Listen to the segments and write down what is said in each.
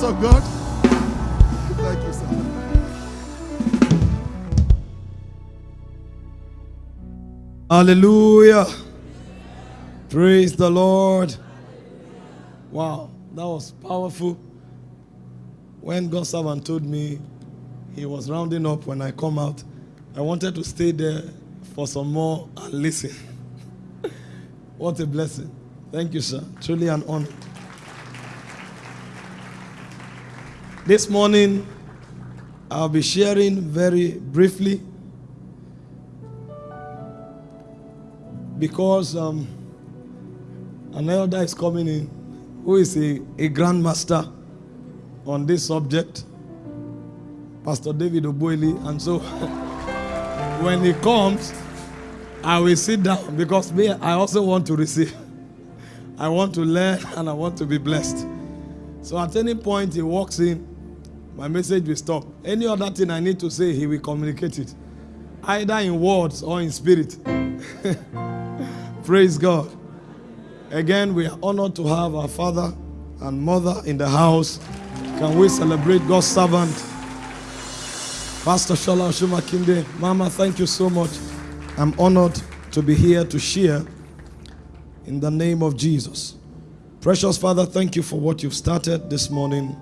gift of God. Thank you, sir. Hallelujah. Praise the Lord. Wow, that was powerful. When God's servant told me he was rounding up when I come out, I wanted to stay there for some more and listen. what a blessing. Thank you, sir. Truly an honor. This morning, I'll be sharing very briefly because um, an elder is coming in who is a, a grandmaster on this subject, Pastor David Oboili. And so when he comes, I will sit down because me, I also want to receive. I want to learn and I want to be blessed. So at any point he walks in, my message will stop. Any other thing I need to say, he will communicate it, either in words or in spirit. Praise God. Again, we are honored to have our father and mother in the house. Can we celebrate God's servant? Pastor Shola Oshuma Kinde. Mama, thank you so much. I'm honored to be here to share in the name of Jesus. Precious Father, thank you for what you've started this morning.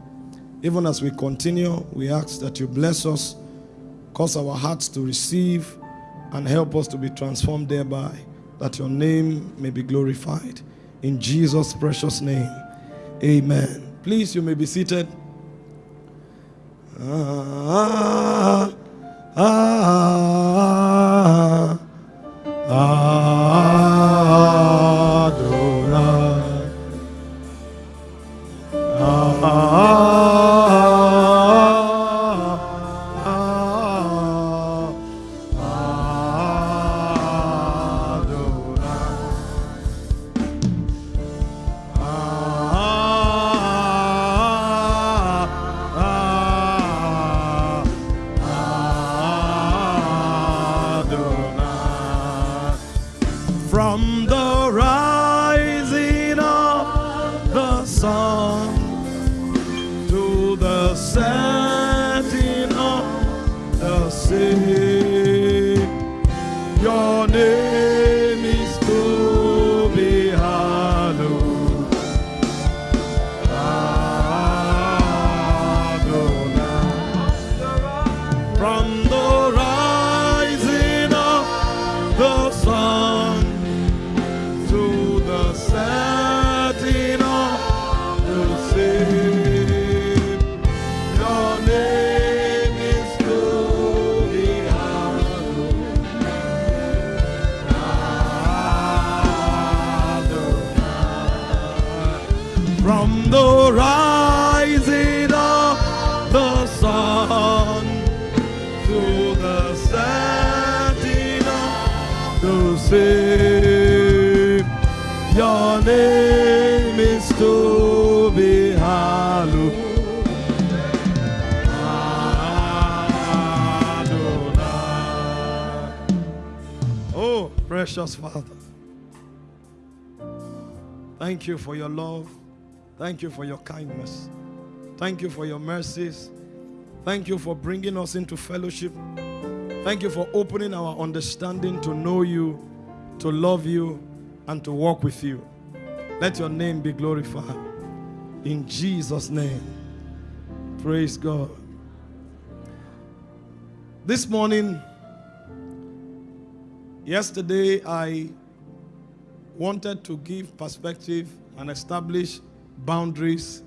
Even as we continue, we ask that you bless us, cause our hearts to receive, and help us to be transformed thereby, that your name may be glorified. In Jesus' precious name, amen. Please, you may be seated. Ah, ah, ah, Father. Thank you for your love. Thank you for your kindness. Thank you for your mercies. Thank you for bringing us into fellowship. Thank you for opening our understanding to know you, to love you, and to walk with you. Let your name be glorified. In Jesus' name. Praise God. This morning, yesterday, I wanted to give perspective and establish boundaries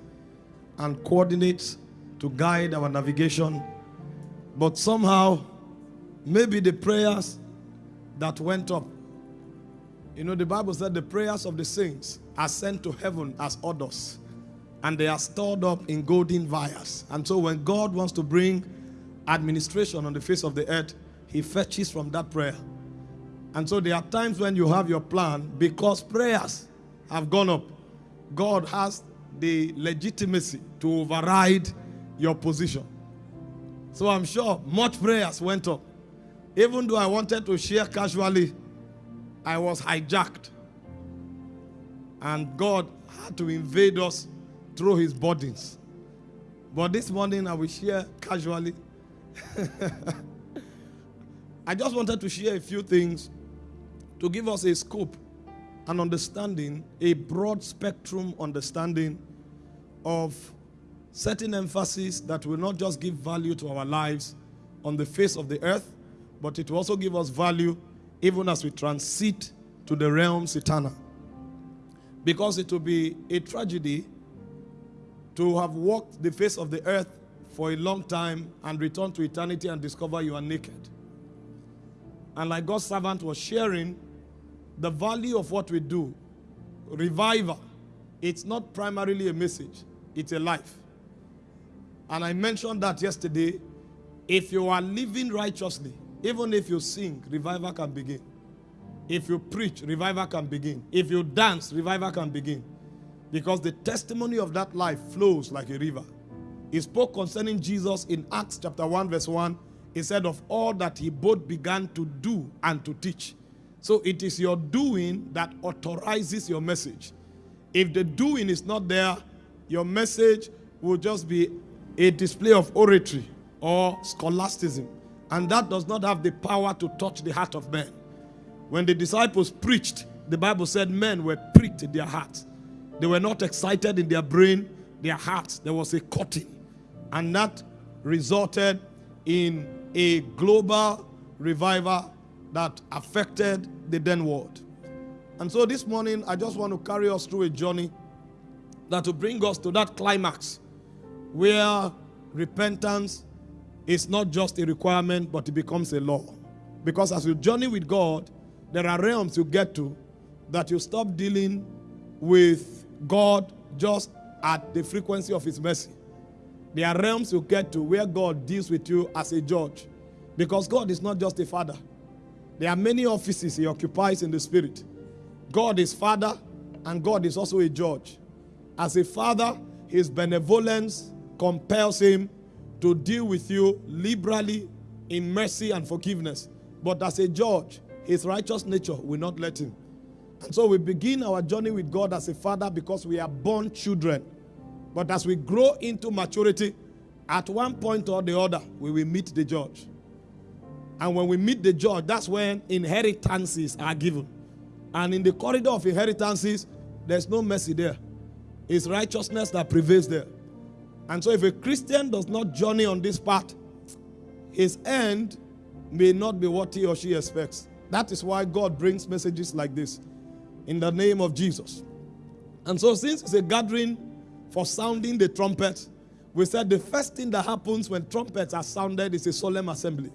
and coordinates to guide our navigation. But somehow, maybe the prayers that went up, you know, the Bible said the prayers of the saints are sent to heaven as orders, and they are stored up in golden vials. And so, when God wants to bring administration on the face of the earth, He fetches from that prayer. And so there are times when you have your plan because prayers have gone up. God has the legitimacy to override your position. So I'm sure much prayers went up. Even though I wanted to share casually, I was hijacked. And God had to invade us through his burdens. But this morning I will share casually. I just wanted to share a few things to give us a scope, an understanding, a broad spectrum understanding of certain emphasis that will not just give value to our lives on the face of the earth, but it will also give us value even as we transit to the realms eternal. Because it will be a tragedy to have walked the face of the earth for a long time and return to eternity and discover you are naked. And like God's servant was sharing, the value of what we do, revival, it's not primarily a message, it's a life. And I mentioned that yesterday. If you are living righteously, even if you sing, revival can begin. If you preach, revival can begin. If you dance, revival can begin. Because the testimony of that life flows like a river. He spoke concerning Jesus in Acts chapter 1, verse 1. He said, Of all that he both began to do and to teach. So it is your doing that authorizes your message. If the doing is not there, your message will just be a display of oratory or scholasticism. And that does not have the power to touch the heart of man. When the disciples preached, the Bible said men were pricked in their hearts. They were not excited in their brain, their hearts. There was a cutting. And that resulted in a global revival that affected the then world. And so this morning, I just want to carry us through a journey that will bring us to that climax where repentance is not just a requirement, but it becomes a law. Because as you journey with God, there are realms you get to that you stop dealing with God just at the frequency of His mercy. There are realms you get to where God deals with you as a judge. Because God is not just a father, there are many offices He occupies in the Spirit. God is Father, and God is also a judge. As a father, His benevolence compels Him to deal with you liberally in mercy and forgiveness. But as a judge, His righteous nature will not let Him. And so we begin our journey with God as a father because we are born children. But as we grow into maturity, at one point or the other, we will meet the judge. And when we meet the judge, that's when inheritances are given. And in the corridor of inheritances, there's no mercy there. It's righteousness that prevails there. And so if a Christian does not journey on this path, his end may not be what he or she expects. That is why God brings messages like this in the name of Jesus. And so, since it's a gathering for sounding the trumpet, we said the first thing that happens when trumpets are sounded is a solemn assembly,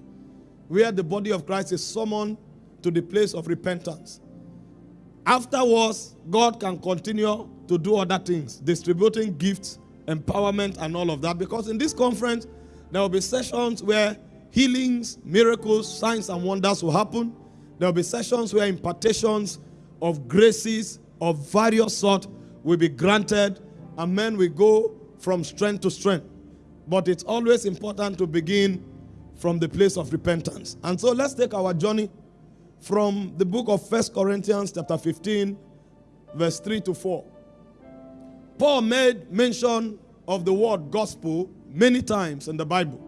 where the body of Christ is summoned to the place of repentance. Afterwards, God can continue to do other things, distributing gifts, empowerment, and all of that. Because in this conference, there will be sessions where healings, miracles, signs, and wonders will happen. There will be sessions where impartations of graces of various sort will be granted, and men will go from strength to strength. But it's always important to begin from the place of repentance. And so let's take our journey from the book of First Corinthians chapter 15 verse 3 to 4. Paul made mention of the word gospel many times in the Bible.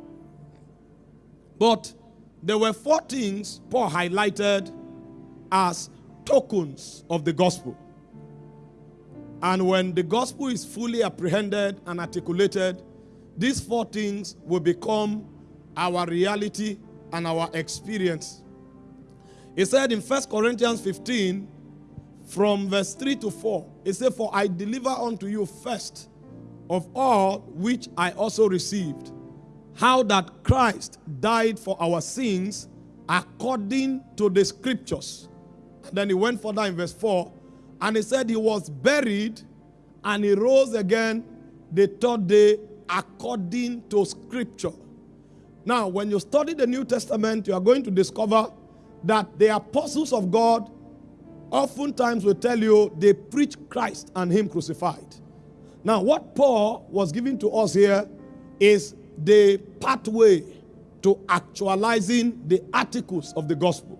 But there were four things Paul highlighted as tokens of the gospel. And when the gospel is fully apprehended and articulated, these four things will become our reality and our experience. He said in 1 Corinthians 15, from verse 3 to 4, he said, For I deliver unto you first of all which I also received, how that Christ died for our sins according to the scriptures then he went further in verse 4 and he said he was buried and he rose again the third day according to scripture. Now, when you study the New Testament, you are going to discover that the apostles of God oftentimes will tell you they preach Christ and Him crucified. Now, what Paul was giving to us here is the pathway to actualizing the articles of the gospel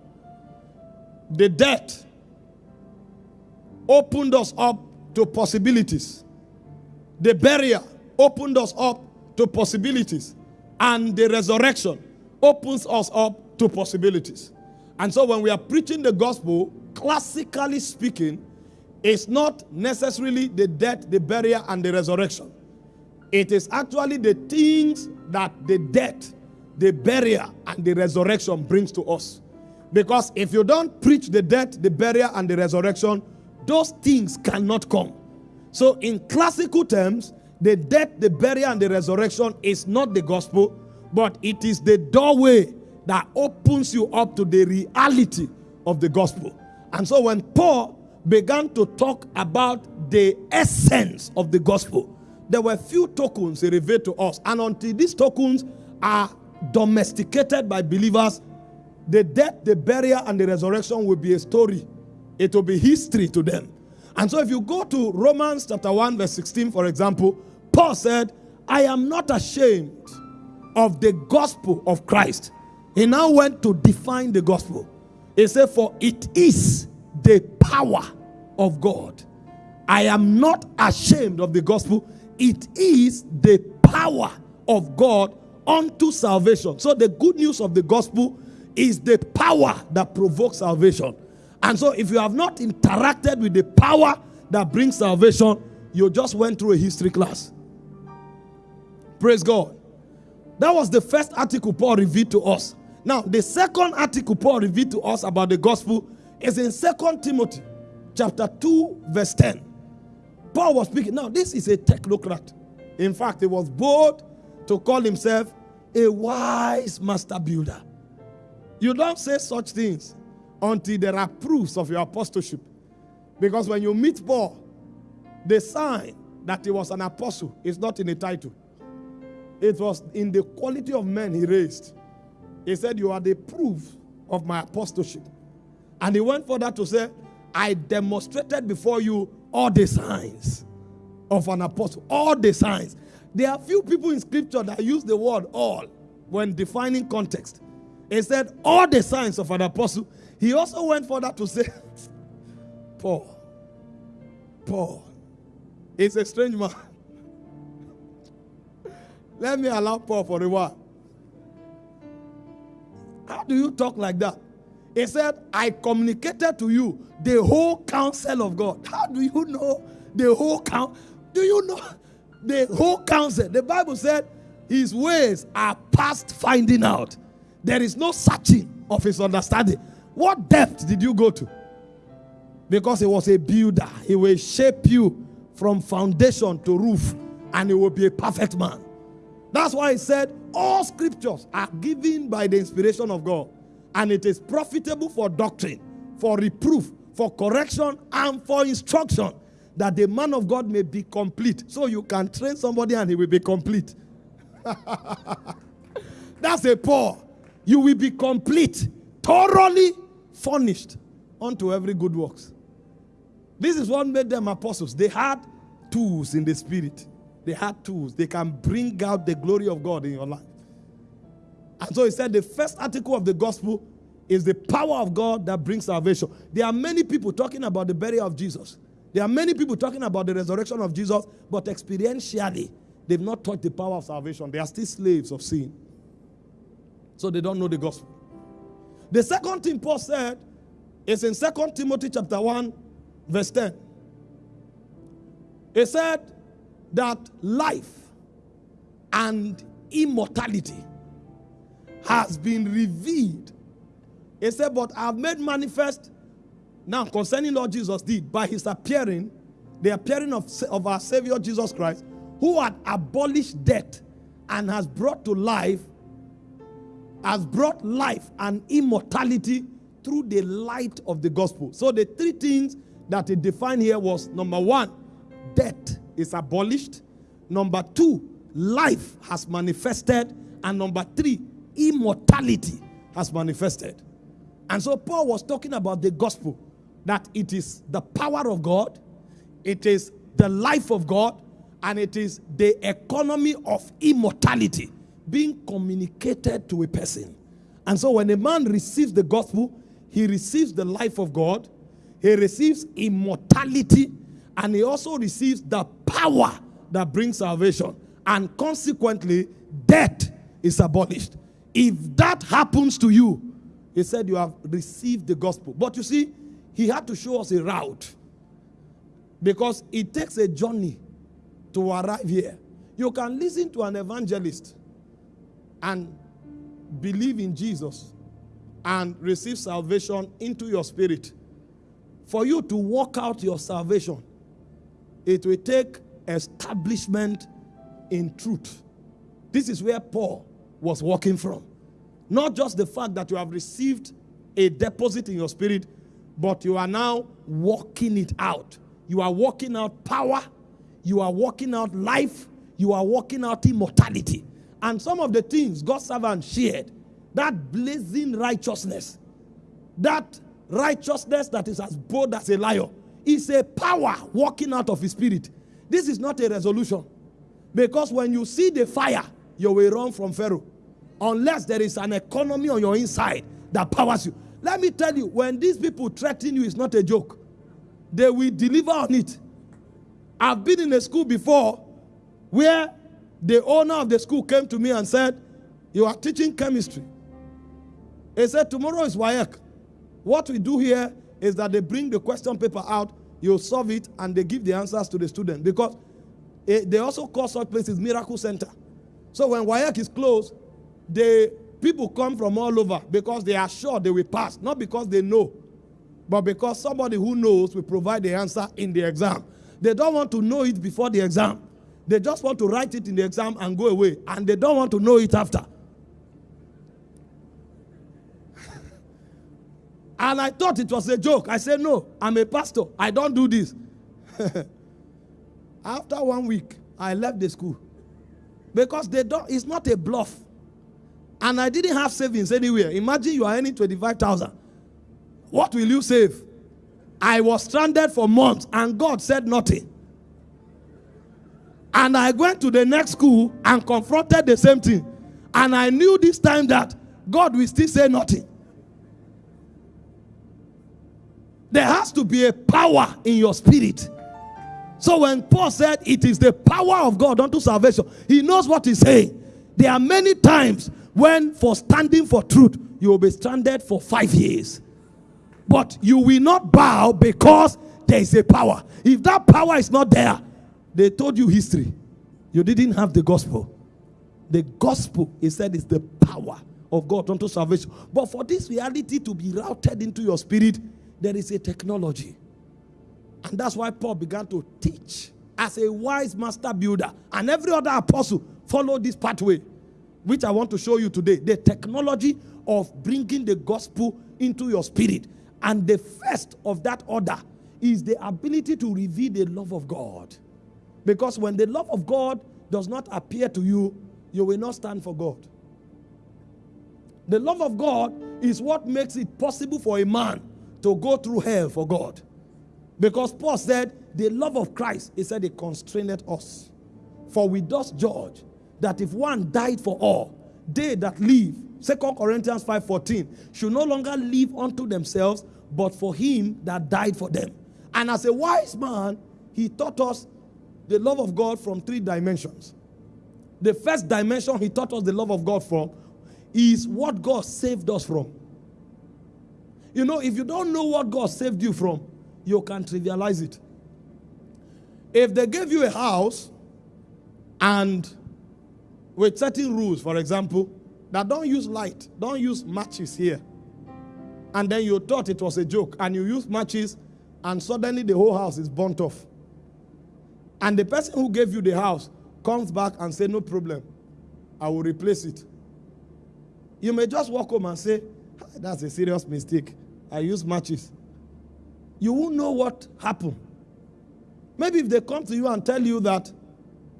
the death opened us up to possibilities. The barrier opened us up to possibilities, and the resurrection opens us up to possibilities. And so when we are preaching the gospel, classically speaking, it's not necessarily the death, the burial, and the resurrection. It is actually the things that the death, the burial, and the resurrection brings to us. Because if you don't preach the death, the burial, and the resurrection, those things cannot come. So, in classical terms, the death, the burial, and the resurrection is not the gospel, but it is the doorway that opens you up to the reality of the gospel. And so, when Paul began to talk about the essence of the gospel, there were few tokens he revealed to us. And until these tokens are domesticated by believers, the death, the burial, and the resurrection will be a story. It will be history to them. And so if you go to Romans chapter 1, verse 16, for example, Paul said, I am not ashamed of the gospel of Christ. He now went to define the gospel. He said, For it is the power of God. I am not ashamed of the gospel. It is the power of God unto salvation. So the good news of the gospel is the power that provokes salvation. And so if you have not interacted with the power that brings salvation, you just went through a history class. Praise God. That was the first article Paul revealed to us. Now, the second article Paul revealed to us about the gospel is in Second Timothy chapter 2, verse 10. Paul was speaking. Now, this is a technocrat. In fact, he was bold to call himself a wise master builder. You don't say such things until there are proofs of your apostleship. Because when you meet Paul, the sign that he was an apostle is not in the title, it was in the quality of men he raised. He said, You are the proof of my apostleship. And he went further to say, I demonstrated before you all the signs of an apostle. All the signs. There are few people in scripture that use the word all when defining context. He said, All the signs of an apostle. He also went further to say, Paul, Paul is a strange man. Let me allow Paul for a while. How do you talk like that? He said, I communicated to you the whole counsel of God. How do you know the whole counsel? Do you know the whole counsel? The Bible said his ways are past finding out. There is no searching of his understanding. What depth did you go to? Because he was a builder. He will shape you from foundation to roof, and he will be a perfect man. That's why he said, All scriptures are given by the inspiration of God, and it is profitable for doctrine, for reproof, for correction, and for instruction, that the man of God may be complete. So you can train somebody and he will be complete. That's a Paul. You will be complete, thoroughly furnished unto every good works. This is what made them apostles. They had tools in the spirit. They had tools. They can bring out the glory of God in your life. And so he said the first article of the gospel is the power of God that brings salvation. There are many people talking about the burial of Jesus. There are many people talking about the resurrection of Jesus, but experientially, they've not taught the power of salvation. They are still slaves of sin. So they don't know the gospel. The second thing Paul said is in Second Timothy chapter 1, verse 10. He said that life and immortality has been revealed. He said, But I've made manifest now concerning Lord Jesus did by his appearing, the appearing of, of our Savior Jesus Christ, who had abolished death and has brought to life, has brought life and immortality through the light of the gospel. So the three things that he defined here was number one, death is abolished. Number two, life has manifested. And number three, immortality has manifested. And so Paul was talking about the gospel that it is the power of God, it is the life of God, and it is the economy of immortality being communicated to a person. And so when a man receives the gospel, he receives the life of God, he receives immortality, and he also receives the power that brings salvation. and consequently, death is abolished. If that happens to you, he said you have received the gospel. But you see, he had to show us a route because it takes a journey to arrive here. You can listen to an evangelist and believe in Jesus and receive salvation into your spirit. For you to work out your salvation, it will take establishment in truth. This is where Paul was walking from. Not just the fact that you have received a deposit in your spirit, but you are now walking it out. You are walking out power, you are walking out life, you are walking out immortality. And some of the things God's servant shared, that blazing righteousness, that righteousness that is as bold as a lion, is a power walking out of his spirit. This is not a resolution. Because when you see the fire, you will run from Pharaoh. Unless there is an economy on your inside that powers you. Let me tell you, when these people threaten you, it's not a joke. They will deliver on it. I've been in a school before where the owner of the school came to me and said, You are teaching chemistry. He said, Tomorrow is WAEC. What we do here is that they bring the question paper out, you solve it, and they give the answers to the student. Because it, eh, they also call such places miracle center. So when WAEC is closed, the people come from all over because they are sure they will pass, not because they know, but because somebody who knows will provide the answer in the exam. They don't want to know it before the exam. They just want to write it in the exam and go away, and they don't want to know it after. And I thought it was a joke. I said, No, I'm a pastor. I don't do this. After one week, I left the school because they don't, it's not a bluff. And I didn't have savings anywhere. Imagine you are earning 25,000. What will you save? I was stranded for months and God said nothing. And I went to the next school and confronted the same thing. And I knew this time that God will still say nothing. There has to be a power in your spirit. So when Paul said it is the power of God unto salvation, he knows what he's saying. There are many times when for standing for truth, you will be stranded for five years. But you will not bow because there is a power. If that power is not there, they told you history. You didn't have the gospel. The gospel, he said, is the power of God unto salvation. But for this reality to be routed into your spirit, there is a technology. And that's why Paul began to teach as a wise master builder. And every other apostle followed this pathway, which I want to show you today. The technology of bringing the gospel into your spirit. And the first of that order is the ability to reveal the love of God. Because when the love of God does not appear to you, you will not stand for God. The love of God is what makes it possible for a man to go through hell for God. Because Paul said, the love of Christ, he said, it constrained us. For we thus judge that if one died for all, they that live, 2 Corinthians 5:14, should no longer live unto themselves, but for him that died for them. And as a wise man, he taught us the love of God from three dimensions. The first dimension he taught us the love of God from is what God saved us from. You know, if you don't know what God saved you from, you can trivialize it. If they gave you a house and with certain rules, for example, that don't use light, don't use matches here, and then you thought it was a joke, and you use matches, and suddenly the whole house is burnt off. And the person who gave you the house comes back and say, No problem, I will replace it. You may just walk home and say, That's a serious mistake. I use matches you won't know what happened. Maybe if they come to you and tell you that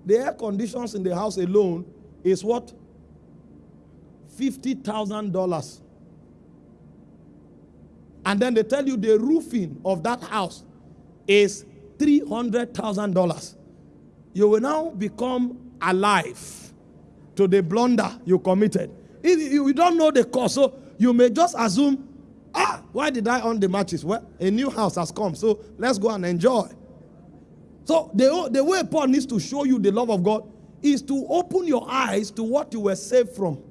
the air conditions in the house alone is what? $50,000. And then they tell you the roofing of that house is $300,000. You will now become alive to the blunder you committed. You don't know the cause, so you may just assume Ah, why did I on the matches? Well, a new house has come, so let's go and enjoy. So the, the way Paul needs to show you the love of God is to open your eyes to what you were saved from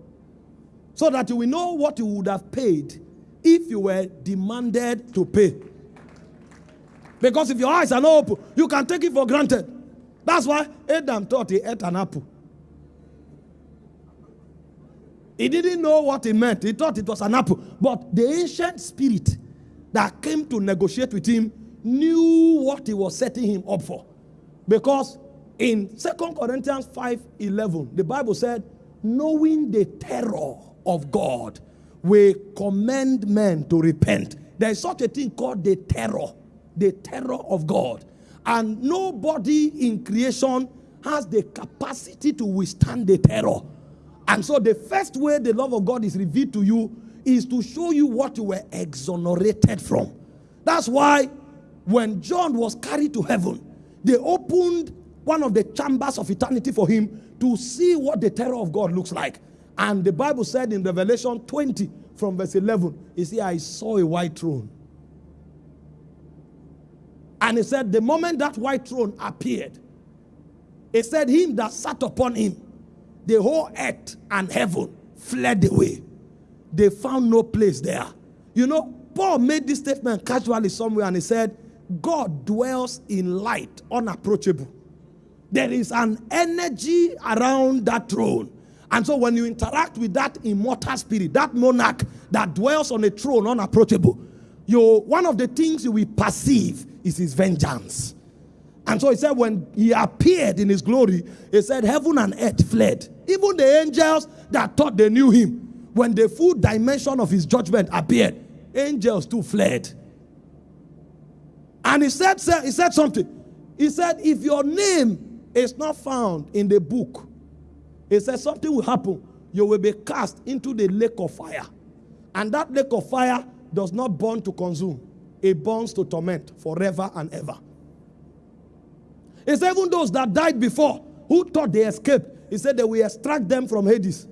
so that you will know what you would have paid if you were demanded to pay. Because if your eyes are not open, you can take it for granted. That's why Adam thought he ate an apple. He didn't know what it meant. He thought it was an apple. But the ancient spirit that came to negotiate with him knew what he was setting him up for. Because in Second Corinthians 5 11, the Bible said, knowing the terror of God, we commend men to repent. There is such a thing called the terror, the terror of God. And nobody in creation has the capacity to withstand the terror. And so the first way the love of God is revealed to you is to show you what you were exonerated from. That's why when John was carried to heaven, they opened one of the chambers of eternity for him to see what the terror of God looks like. And the Bible said in Revelation 20 from verse 11, he said, I saw a white throne. And he said, the moment that white throne appeared, he said, him that sat upon him, the whole earth and heaven fled away. They found no place there. You know, Paul made this statement casually somewhere and he said, God dwells in light, unapproachable. There is an energy around that throne. And so when you interact with that immortal spirit, that monarch that dwells on a throne unapproachable, you one of the things you will perceive is his vengeance. And so he said, when he appeared in his glory, he said, heaven and earth fled. Even the angels that thought they knew him, when the full dimension of his judgment appeared, angels too fled. And he said, he said something. He said, if your name is not found in the book, he said something will happen. You will be cast into the lake of fire. And that lake of fire does not burn to consume. It burns to torment forever and ever. Said, even those that died before, who thought they escaped, he said they will extract them from Hades.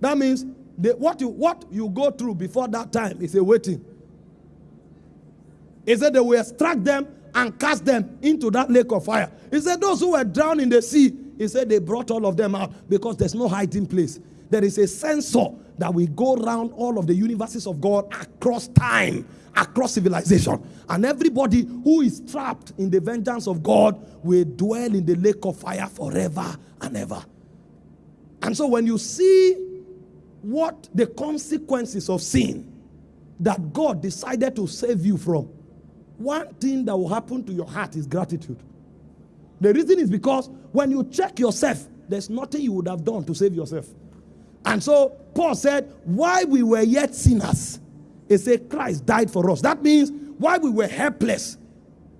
That means they, what, you, what you go through before that time is a waiting. He said they will extract them and cast them into that lake of fire. He said those who were drowned in the sea, he said they brought all of them out because there's no hiding place. There is a sensor that will go around all of the universes of God across time, across civilization. And everybody who is trapped in the vengeance of God will dwell in the lake of fire forever and ever. And so when you see what the consequences of sin that God decided to save you from, one thing that will happen to your heart is gratitude. The reason is because when you check yourself, there's nothing you would have done to save yourself. And so Paul said, while we were yet sinners, he said Christ died for us. That means while we were helpless,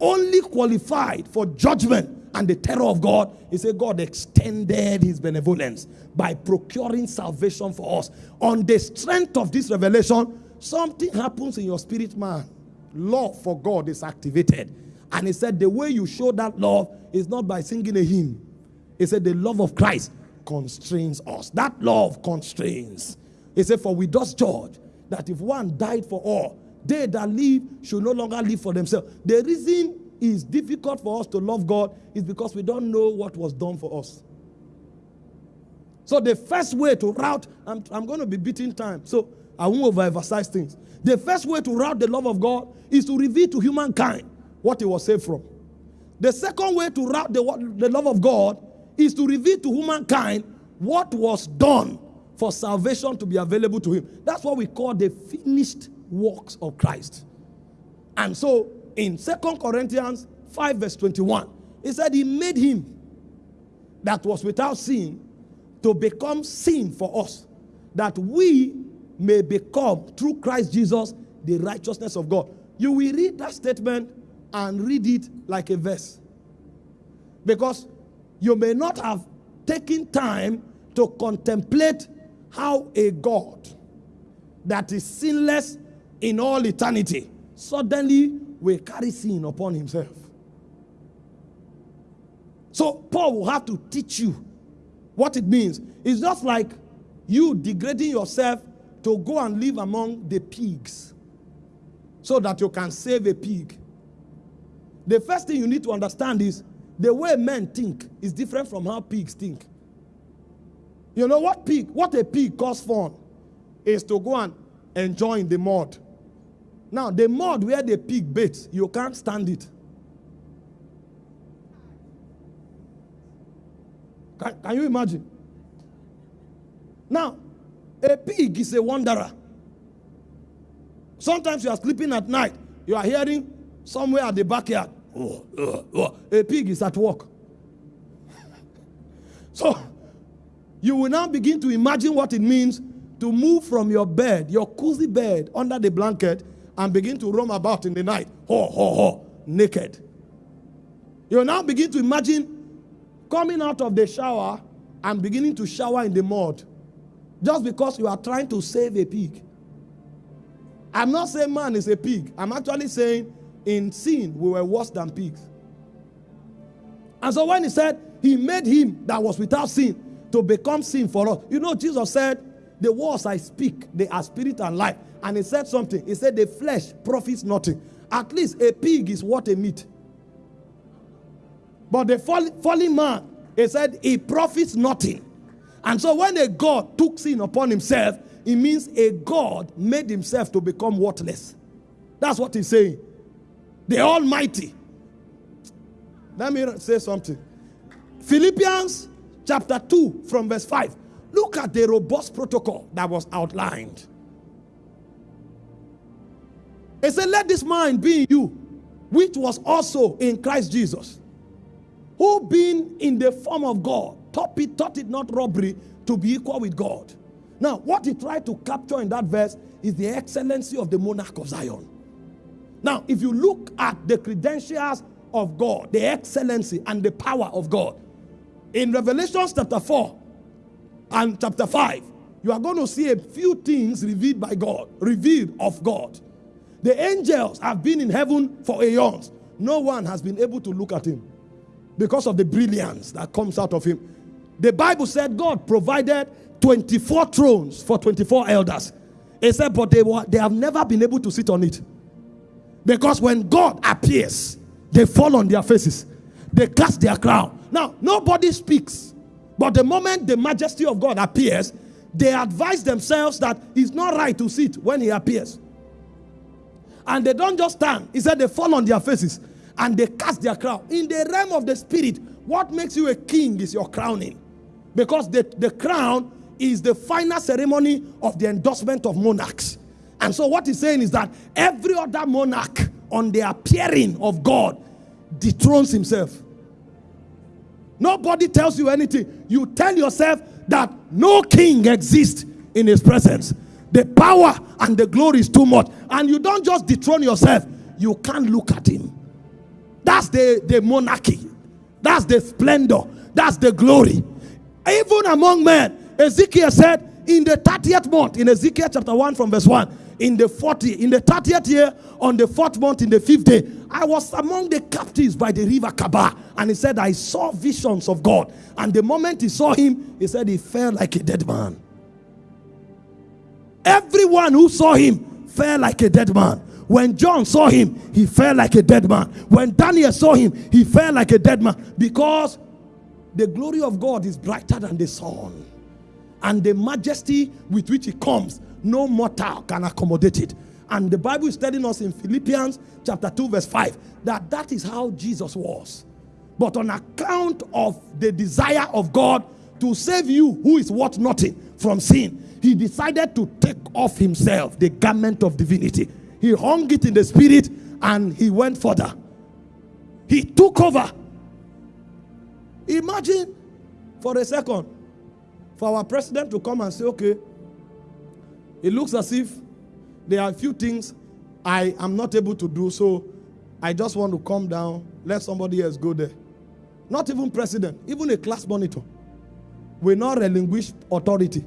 only qualified for judgment and the terror of God, he said God extended his benevolence by procuring salvation for us. On the strength of this revelation, something happens in your spirit man. Love for God is activated. And he said the way you show that love is not by singing a hymn. He said the love of Christ constrains us. That love constrains. He said, For we does judge that if one died for all, they that live should no longer live for themselves. The reason it's difficult for us to love God is because we don't know what was done for us. So the first way to route, I'm, I'm going to be beating time, so I won't overemphasize things. The first way to route the love of God is to reveal to humankind what he was saved from. The second way to route the, the love of God is to reveal to humankind what was done for salvation to be available to him. That's what we call the finished works of Christ. And so in Second Corinthians 5, verse 21, he said, He made him that was without sin to become sin for us, that we may become, through Christ Jesus, the righteousness of God. You will read that statement and read it like a verse. Because you may not have taken time to contemplate how a God that is sinless in all eternity suddenly will carry sin upon himself. So Paul will have to teach you what it means. It's just like you degrading yourself to go and live among the pigs so that you can save a pig. The first thing you need to understand is the way men think is different from how pigs think. You know what pig, what a pig calls fun is to go and enjoy in the mud. Now, the mud where the pig baits, you can't stand it. Can, can you imagine? Now, a pig is a wanderer. Sometimes you are sleeping at night, you are hearing somewhere at the backyard, oh, oh, oh. a pig is at work. so, you will now begin to imagine what it means to move from your bed, your cozy bed, under the blanket, and begin to roam about in the night, ho, ho, ho, naked. You now begin to imagine coming out of the shower and beginning to shower in the mud just because you are trying to save a pig. I'm not saying man is a pig. I'm actually saying in sin we were worse than pigs. And so when he said he made him that was without sin to become sin for us, you know, Jesus said, The words I speak, they are spirit and life. And he said something. He said, The flesh profits nothing. At least a pig is what a meat. But the fallen man, he said, he profits nothing. And so when a God took sin upon himself, it means a God made himself to become worthless. That's what he's saying. The Almighty. Let me say something. Philippians chapter 2 from verse 5. Look at the robust protocol that was outlined. It said, Let this mind be in you, which was also in Christ Jesus, who being in the form of God, thought it, thought it not robbery to be equal with God. Now, what he tried to capture in that verse is the excellency of the monarch of Zion. Now, if you look at the credentials of God, the excellency and the power of God, in Revelation chapter 4 and chapter 5, you are going to see a few things revealed by God, revealed of God. The angels have been in heaven for aeons. No one has been able to look at him because of the brilliance that comes out of him. The Bible said God provided 24 thrones for 24 elders. It said, but they, were, they have never been able to sit on it. Because when God appears, they fall on their faces, they cast their crown. Now, nobody speaks, but the moment the majesty of God appears, they advise themselves that it's not right to sit when he appears. And they don't just stand, he said they fall on their faces and they cast their crown. In the realm of the spirit, what makes you a king is your crowning. Because the, the crown is the final ceremony of the endorsement of monarchs. And so what he's saying is that every other monarch on the appearing of God dethrones himself. Nobody tells you anything. You tell yourself that no king exists in his presence. The power and the glory is too much. And you don't just dethrone yourself, you can't look at him. That's the, the monarchy. That's the splendor. That's the glory. Even among men, Ezekiel said, in the 30th month, in Ezekiel chapter 1 from verse 1, in the 40, in the 30th year, on the fourth month, in the fifth day, I was among the captives by the river Chebar. And he said, I saw visions of God. And the moment he saw him, he said, he fell like a dead man. Everyone who saw him fell like a dead man. When John saw him, he fell like a dead man. When Daniel saw him, he fell like a dead man. Because the glory of God is brighter than the sun. And the majesty with which he comes, no mortal can accommodate it. And the Bible is telling us in Philippians chapter 2 verse 5 that that is how Jesus was. But on account of the desire of God to save you who is worth nothing from sin, he decided to take off himself the garment of divinity. He hung it in the spirit and he went further. He took over Imagine for a second for our president to come and say, okay, it looks as if there are a few things I am not able to do, so I just want to come down, let somebody else go there. Not even president, even a class monitor will not relinquish authority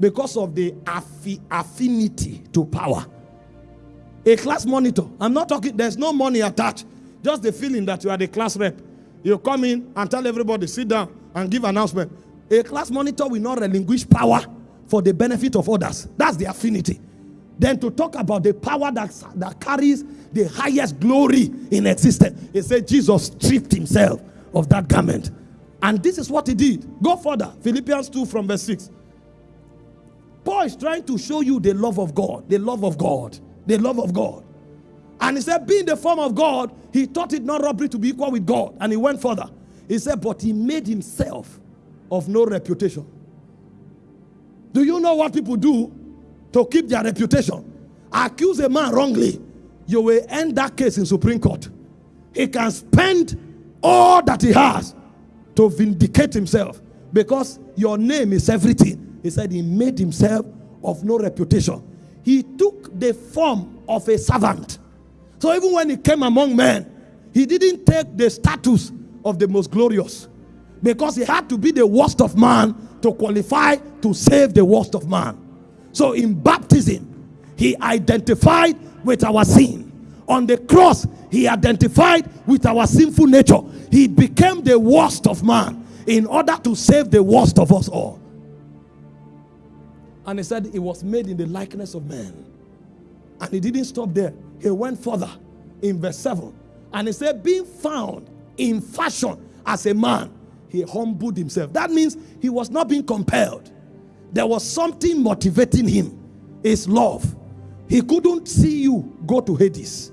because of the affi affinity to power. A class monitor, I'm not talking, there's no money attached, just the feeling that you are the class rep. You come in and tell everybody, sit down and give announcement. A class monitor will not relinquish power for the benefit of others. That's the affinity. Then to talk about the power that, that carries the highest glory in existence. He said Jesus stripped himself of that garment. And this is what he did. Go further. Philippians 2 from verse 6. Paul is trying to show you the love of God, the love of God, the love of God. And he said, being the form of God, he thought it not robbery to be equal with God. And he went further. He said, but he made himself of no reputation. Do you know what people do to keep their reputation? Accuse a man wrongly, you will end that case in Supreme Court. He can spend all that he has to vindicate himself because your name is everything. He said he made himself of no reputation. He took the form of a servant. So even when he came among men, he didn't take the status of the most glorious because he had to be the worst of man to qualify to save the worst of man. So in baptism, he identified with our sin. On the cross, he identified with our sinful nature. He became the worst of man in order to save the worst of us all. And he said he was made in the likeness of man. And he didn't stop there. He went further in verse 7. And he said, being found in fashion as a man, he humbled himself. That means he was not being compelled. There was something motivating him. His love. He couldn't see you go to Hades.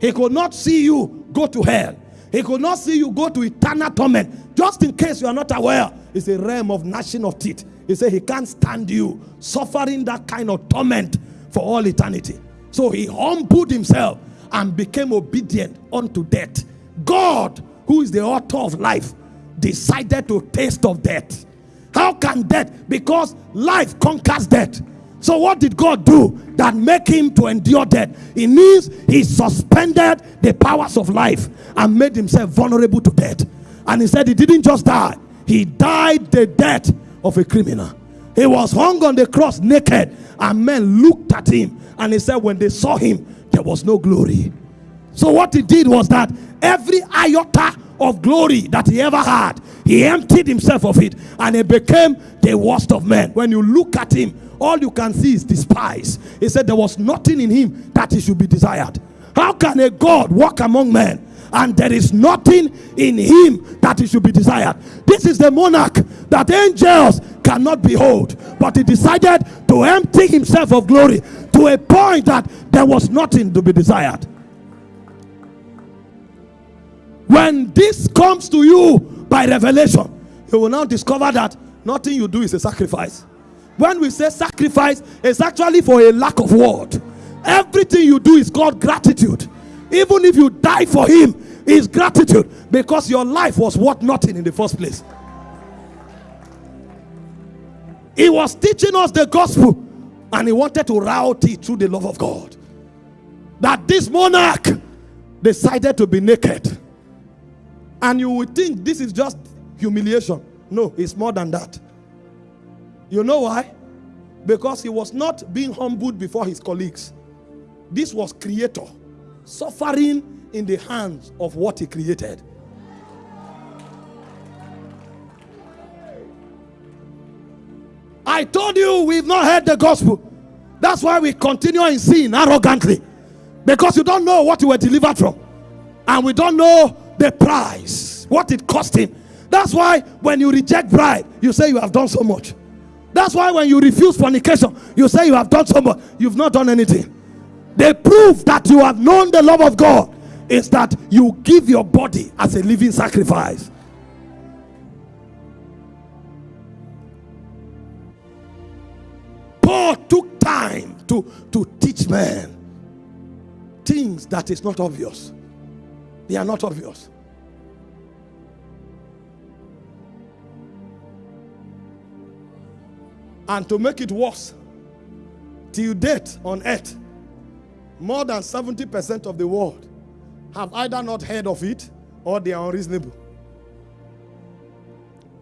He could not see you go to hell. He could not see you go to eternal torment. Just in case you are not aware, it's a realm of gnashing of teeth. He said he can't stand you suffering that kind of torment for all eternity. So he humbled himself and became obedient unto death. God, who is the author of life, decided to taste of death. How can death? Because life conquers death. So what did God do that make him to endure death? It means he suspended the powers of life and made himself vulnerable to death. And he said he didn't just die. He died the death of a criminal. He was hung on the cross naked and men looked at him and he said when they saw him there was no glory. So what he did was that every iota of glory that he ever had, he emptied himself of it and he became the worst of men. When you look at him, all you can see is despise. He said there was nothing in him that he should be desired. How can a God walk among men and there is nothing in him that he should be desired? This is the monarch that angels cannot behold, but he decided to empty himself of glory to a point that there was nothing to be desired. When this comes to you by revelation, you will now discover that nothing you do is a sacrifice. When we say sacrifice, it's actually for a lack of word. Everything you do is called gratitude. Even if you die for him, is gratitude because your life was worth nothing in the first place. He was teaching us the gospel and he wanted to route it through the love of God. That this monarch decided to be naked and you would think this is just humiliation. No, it's more than that. You know why? Because he was not being humbled before his colleagues. This was creator suffering in the hands of what he created. I told you we've not heard the gospel. That's why we continue in sin arrogantly. Because you don't know what you were delivered from. And we don't know the price, what it cost him. That's why when you reject bride, you say you have done so much. That's why when you refuse fornication, you say you have done so much. You've not done anything. The proof that you have known the love of God is that you give your body as a living sacrifice. Paul took time to, to teach men things that is not obvious. They are not obvious. And to make it worse, till date on earth, more than 70% of the world have either not heard of it or they are unreasonable.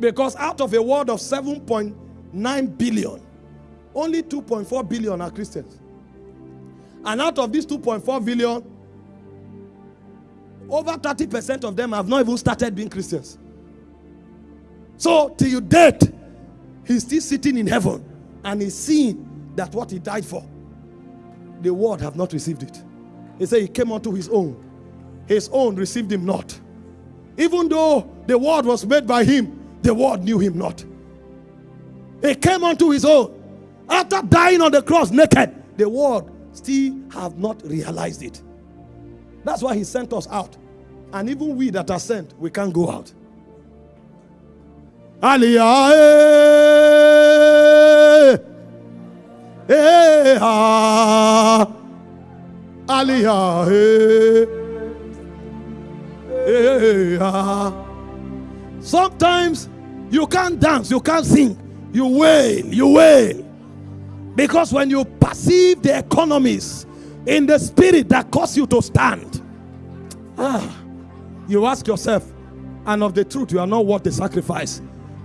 Because out of a world of 7.9 billion, only 2.4 billion are Christians. And out of these 2.4 billion, over 30% of them have not even started being Christians. So, till you dead, he's still sitting in heaven and he's seeing that what he died for, the world have not received it. He said he came unto his own. His own received him not. Even though the world was made by him, the world knew him not. He came unto his own. After dying on the cross naked, the world still have not realized it. That's why he sent us out. And even we that are sent, we can't go out. Aliyah. Aliyah. Eh, eh, ah. Sometimes you can't dance, you can't sing, you wail, you wail. Because when you perceive the economies in the spirit that cause you to stand, ah, you ask yourself, and of the truth, you are not worth the sacrifice.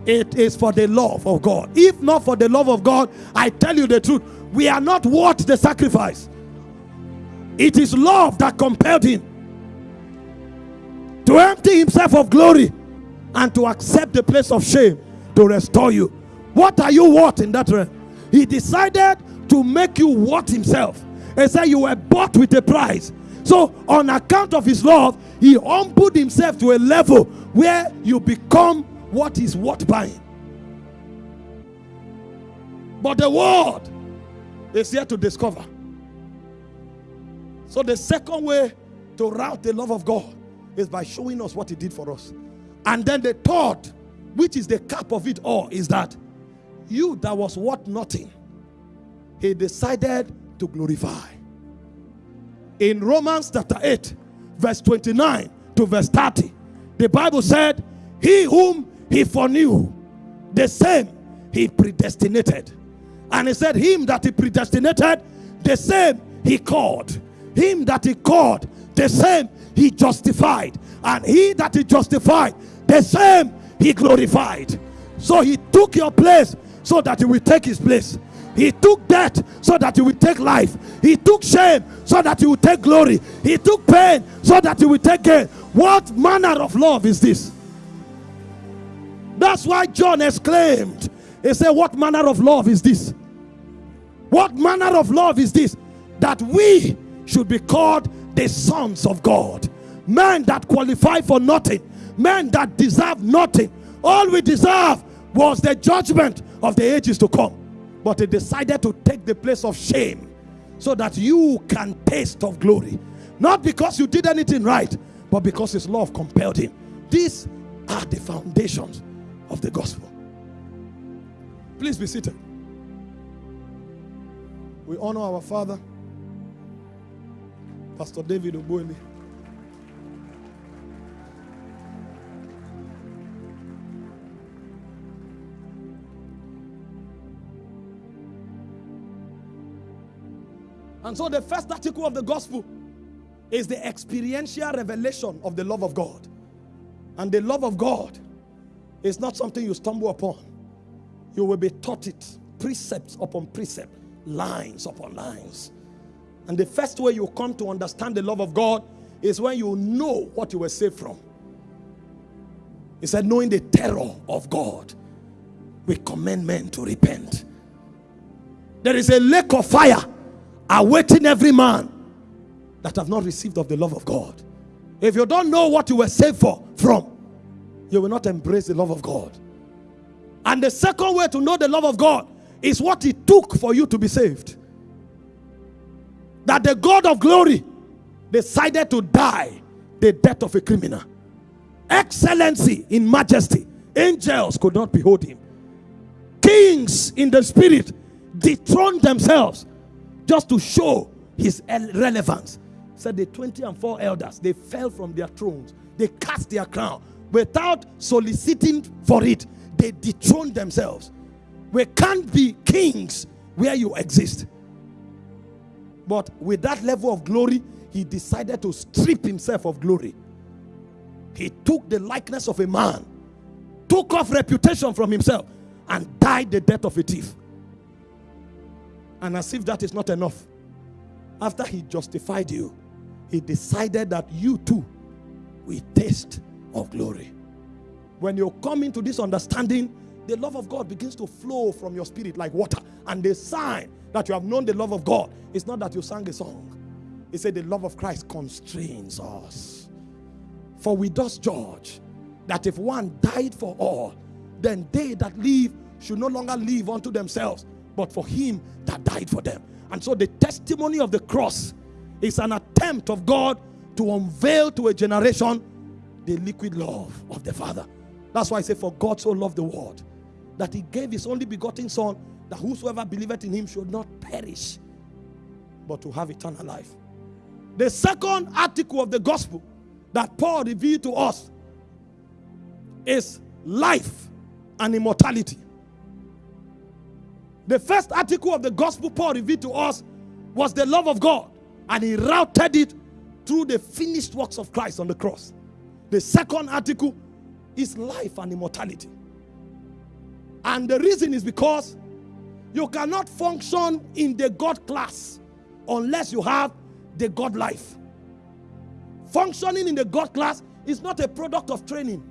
It is for the love of God. If not for the love of God, I tell you the truth, we are not worth the sacrifice. It is love that compelled him to empty himself of glory and to accept the place of shame to restore you. What are you worth in that realm? He decided to make you worth himself. He said you were bought with a price. So, on account of his love, he humbled himself to a level where you become what is worth buying. But the world is here to discover. So, the second way to route the love of God is by showing us what he did for us. And then the third, which is the cap of it all, is that you that was worth nothing, he decided to glorify. In Romans chapter 8, verse 29 to verse 30, the Bible said, He whom he foreknew, the same he predestinated. And he said, Him that he predestinated, the same he called. Him that he called, the same he justified. And he that he justified, the same he glorified. So he took your place so that he will take his place. He took death so that he will take life. He took shame so that he will take glory. He took pain so that he will take gain. What manner of love is this? That's why John exclaimed, He said, What manner of love is this? What manner of love is this? That we should be called the sons of God. Men that qualify for nothing, men that deserve nothing. All we deserve was the judgment of the ages to come. But he decided to take the place of shame so that you can taste of glory. Not because you did anything right, but because his love compelled him. These are the foundations of the gospel. Please be seated. We honor our father, Pastor David Ogbueli. And so the first article of the gospel is the experiential revelation of the love of God. And the love of God is not something you stumble upon. You will be taught it precepts upon precept, lines upon lines. And the first way you come to understand the love of God is when you know what you were saved from. He said, knowing the terror of God, we commend men to repent. There is a lake of fire awaiting every man that have not received of the love of God. If you don't know what you were saved for from, you will not embrace the love of God. And the second way to know the love of God is what it took for you to be saved. That the God of glory decided to die the death of a criminal. Excellency in majesty. Angels could not behold him. Kings in the spirit dethroned themselves just to show his relevance. Said the 20 and 4 elders, they fell from their thrones. They cast their crown without soliciting for it. They dethroned themselves. We can't be kings where you exist. But with that level of glory, he decided to strip himself of glory. He took the likeness of a man, took off reputation from himself, and died the death of a thief. And as if that is not enough, after he justified you, he decided that you too will taste of glory. When you come into this understanding, the love of God begins to flow from your spirit like water. And the sign that you have known the love of God It's not that you sang a song. He said the love of Christ constrains us. For we thus judge that if one died for all, then they that live should no longer live unto themselves, but for him that died for them. And so the testimony of the cross is an attempt of God to unveil to a generation the liquid love of the Father. That's why I say, For God so loved the world that he gave his only begotten Son, that whosoever believeth in him should not perish, but to have eternal life. The second article of the gospel that Paul revealed to us is life and immortality. The first article of the gospel Paul revealed to us was the love of God, and he routed it through the finished works of Christ on the cross. The second article is life and immortality. And the reason is because you cannot function in the God class unless you have the God life. Functioning in the God class is not a product of training,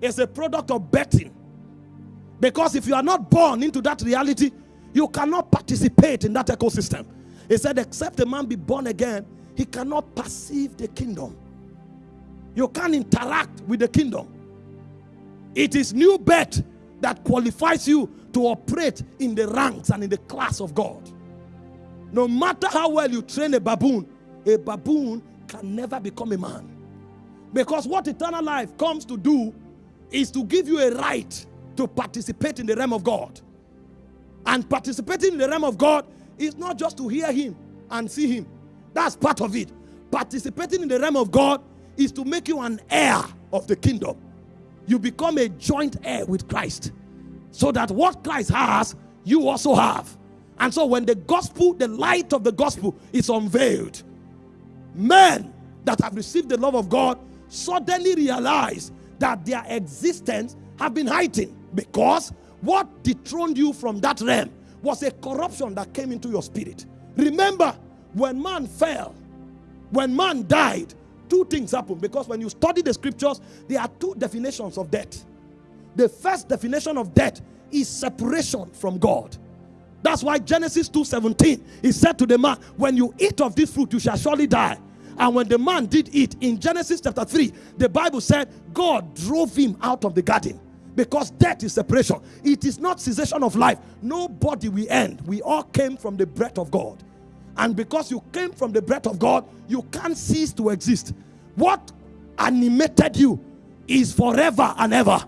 it's a product of betting. Because if you are not born into that reality, you cannot participate in that ecosystem. He said, except a man be born again, he cannot perceive the kingdom. You can't interact with the kingdom. It is new birth that qualifies you to operate in the ranks and in the class of God. No matter how well you train a baboon, a baboon can never become a man. Because what eternal life comes to do is to give you a right to participate in the realm of God. And participating in the realm of God is not just to hear Him and see Him, that's part of it. Participating in the realm of God is to make you an heir of the kingdom. You become a joint heir with Christ. So that what Christ has, you also have. And so when the gospel, the light of the gospel is unveiled, men that have received the love of God suddenly realize that their existence have been hiding because what dethroned you from that realm was a corruption that came into your spirit. Remember, when man fell, when man died, two things happened because when you study the scriptures, there are two definitions of death. The first definition of death is separation from God. That's why Genesis 2:17 he said to the man, When you eat of this fruit, you shall surely die. And when the man did eat, in Genesis chapter 3, the Bible said God drove him out of the garden because death is separation. It is not cessation of life. Nobody will end. We all came from the breath of God. And because you came from the breath of God, you can't cease to exist. What animated you is forever and ever.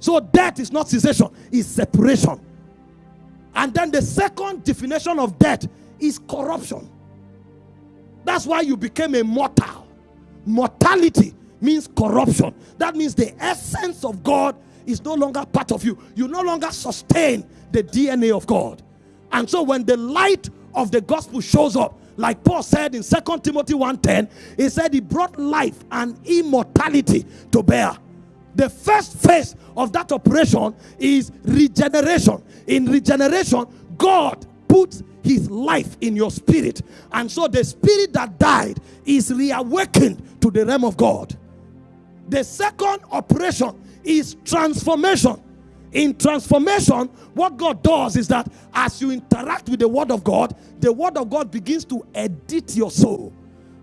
So death is not cessation, it's separation. And then the second definition of death is corruption. That's why you became a mortal. Mortality means corruption. That means the essence of God is no longer part of you. You no longer sustain the DNA of God. And so when the light of the gospel shows up, like Paul said in Second Timothy 1:10, he said he brought life and immortality to bear. The first phase of that operation is regeneration. In regeneration, God puts his life in your spirit. And so the spirit that died is reawakened to the realm of God. The second operation is transformation. In transformation, what God does is that as you interact with the Word of God, the Word of God begins to edit your soul.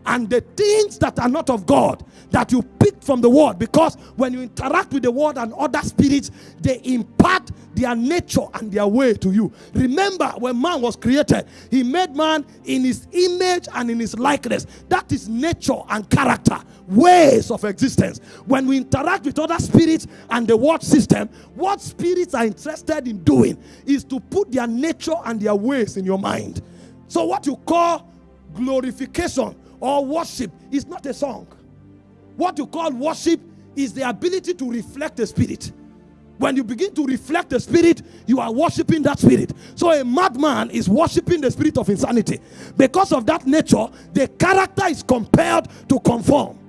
And the things that are not of God that you picked from the Word, because when you interact with the Word and other spirits, they impart their nature and their way to you. Remember, when man was created, he made man in his image and in his likeness. That is nature and character ways of existence. When we interact with other spirits and the word system, what spirits are interested in doing is to put their nature and their ways in your mind. So, what you call glorification or worship is not a song. What you call worship is the ability to reflect the spirit. When you begin to reflect the spirit, you are worshiping that spirit. So a madman is worshiping the spirit of insanity. Because of that nature, the character is compelled to conform.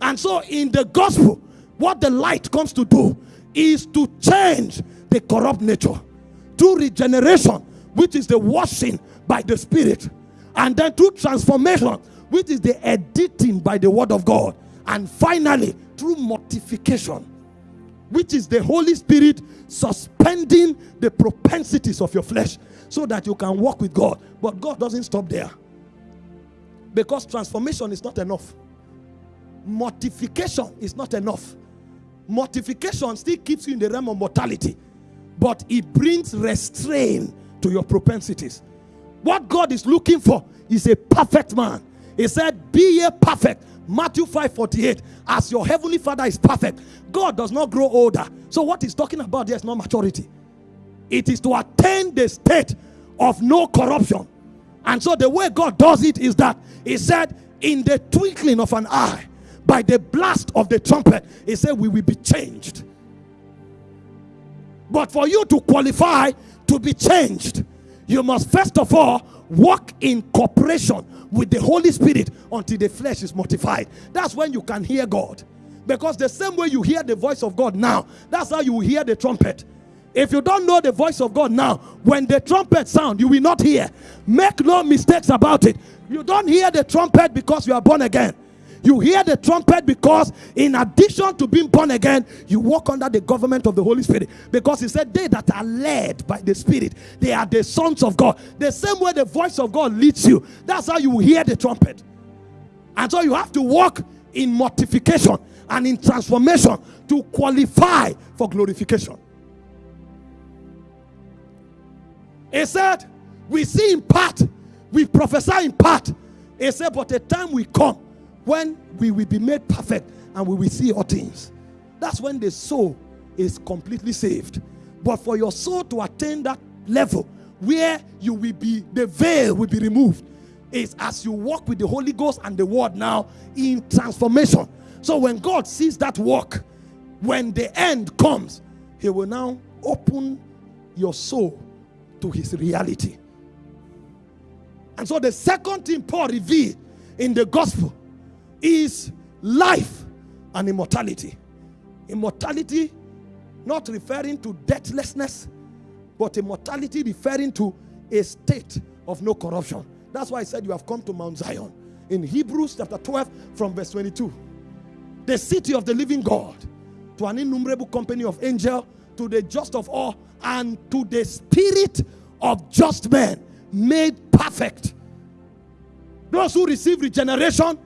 And so, in the gospel, what the light comes to do is to change the corrupt nature through regeneration, which is the washing by the Spirit, and then through transformation, which is the editing by the Word of God, and finally through mortification, which is the Holy Spirit suspending the propensities of your flesh so that you can walk with God. But God doesn't stop there because transformation is not enough. mortification is not enough. Mortification still keeps you in the realm of mortality, but it brings restraint to your propensities. What God is looking for is a perfect man. He said, Be ye perfect. Matthew 5 48. As your heavenly father is perfect, God does not grow older. So, what he's talking about there is not maturity, it is to attain the state of no corruption. And so, the way God does it is that He said, In the twinkling of an eye, by the blast of the trumpet, He said, We will be changed. But for you to qualify to be changed, you must first of all walk in cooperation with the Holy Spirit until the flesh is mortified. That's when you can hear God. Because the same way you hear the voice of God now, that's how you hear the trumpet. If you don't know the voice of God now, when the trumpet sound, you will not hear. Make no mistakes about it. You don't hear the trumpet because you are born again. You hear the trumpet because, in addition to being born again, you walk under the government of the Holy Spirit. Because he said, They that are led by the Spirit, they are the sons of God. The same way the voice of God leads you, that's how you hear the trumpet. And so you have to walk in mortification and in transformation to qualify for glorification. He said, We see in part, we prophesy in part. He said, But the time will come when we will be made perfect and we will see all things. That's when the soul is completely saved. But for your soul to attain that level where you will be, the veil will be removed, is as you walk with the Holy Ghost and the Word now in transformation. So when God sees that work, when the end comes, He will now open your soul to His reality. And so the second thing Paul revealed in the gospel is life and immortality. Immortality, not referring to deathlessness, but immortality referring to a state of no corruption. That's why I said you have come to Mount Zion. In Hebrews chapter 12, from verse 22. The city of the living God, to an innumerable company of angels, to the just of all, and to the spirit of just men made perfect. Those who receive regeneration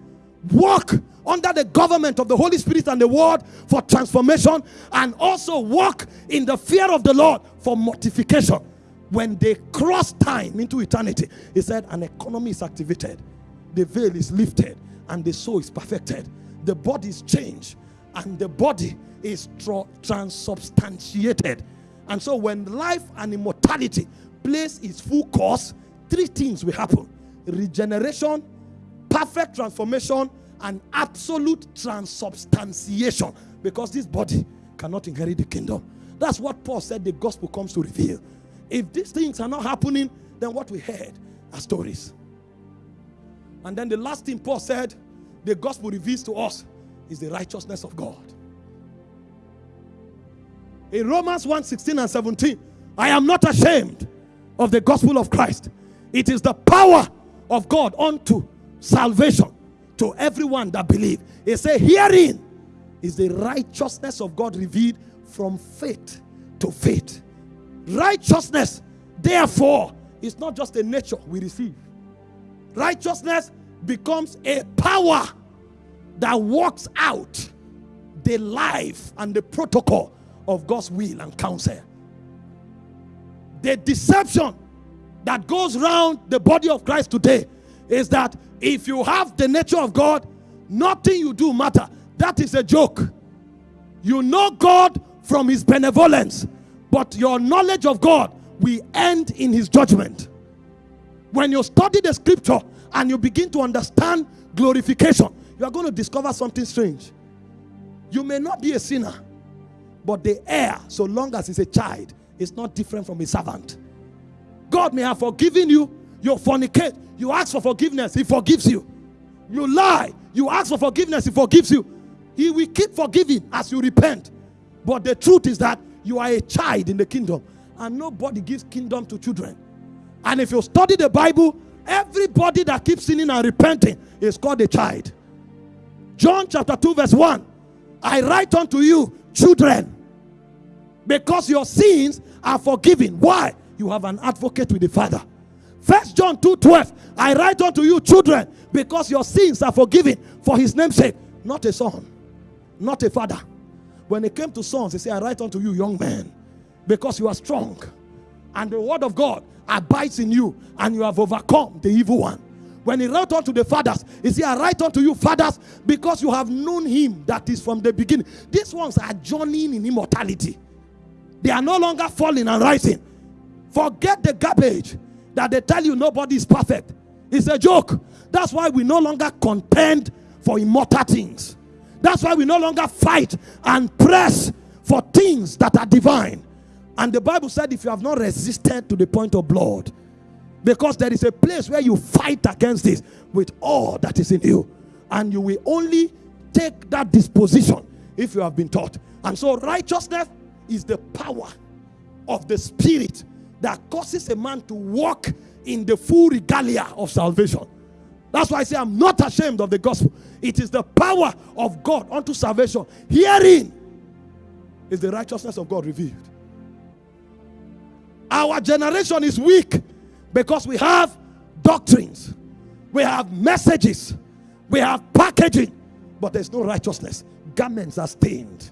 walk under the government of the Holy Spirit and the Word for transformation, and also walk in the fear of the Lord for mortification. When they cross time into eternity, he said, an economy is activated, the veil is lifted, and the soul is perfected. The body is changed, and the body is transubstantiated. And so, when life and immortality plays its full course, three things will happen regeneration, perfect transformation, and absolute transubstantiation because this body cannot inherit the kingdom. That's what Paul said the gospel comes to reveal. If these things are not happening, then what we heard are stories. And then the last thing Paul said the gospel reveals to us is the righteousness of God. In Romans 1 16 and 17, I am not ashamed of the gospel of Christ. It is the power of God unto salvation to everyone that believe. He said, hearing is the righteousness of God revealed from faith to faith. Righteousness, therefore, is not just a nature we receive. Righteousness becomes a power that works out the life and the protocol of God's will and counsel. The deception that goes around the body of Christ today is that if you have the nature of God, nothing you do matter. That is a joke. You know God from his benevolence, but your knowledge of God will end in his judgment. When you study the scripture and you begin to understand glorification, you are going to discover something strange. You may not be a sinner, but the heir, so long as he's a child, is not different from a servant. God may have forgiven you, you fornicate, you ask for forgiveness, He forgives you. You lie, you ask for forgiveness, He forgives you. He will keep forgiving as you repent. But the truth is that you are a child in the kingdom, and nobody gives kingdom to children. And if you study the Bible, everybody that keeps sinning and repenting is called a child. John chapter 2, verse 1 I write unto you, children, because your sins are forgiven. Why? You have an advocate with the Father. First John 2 12. I write unto you, children, because your sins are forgiven for his name's sake. not a son, not a father. When it came to sons, he said, I write unto you, young men, because you are strong, and the word of God abides in you, and you have overcome the evil one. When he wrote unto the fathers, he said, I write unto you, fathers, because you have known him that is from the beginning. These ones are journeying in immortality. They are no longer falling and rising. Forget the garbage that they tell you nobody is perfect. It's a joke. That's why we no longer contend for immortal things. That's why we no longer fight and press for things that are divine. And the Bible said, if you have not resisted to the point of blood, because there is a place where you fight against this with all that is in you, and you will only take that disposition if you have been taught. And so, righteousness is the power of the Spirit that causes a man to walk in the full regalia of salvation. That's why I say, I'm not ashamed of the gospel. It is the power of God unto salvation. Herein is the righteousness of God revealed. Our generation is weak because we have doctrines, we have messages, we have packaging, but there's no righteousness. Garments are stained.